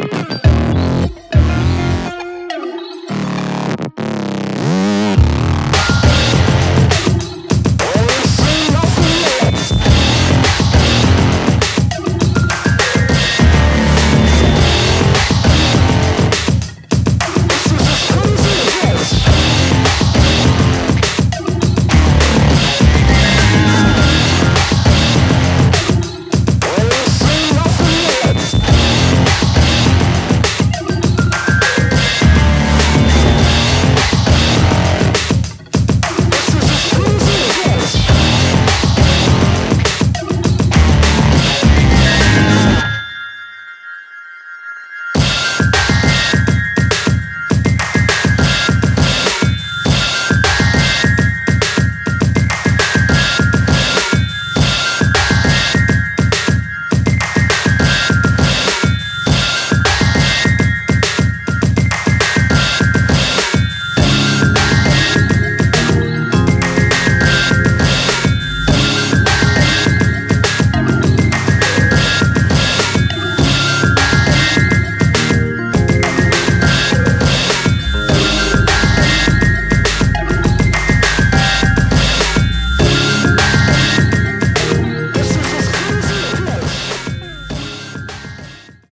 Yeah.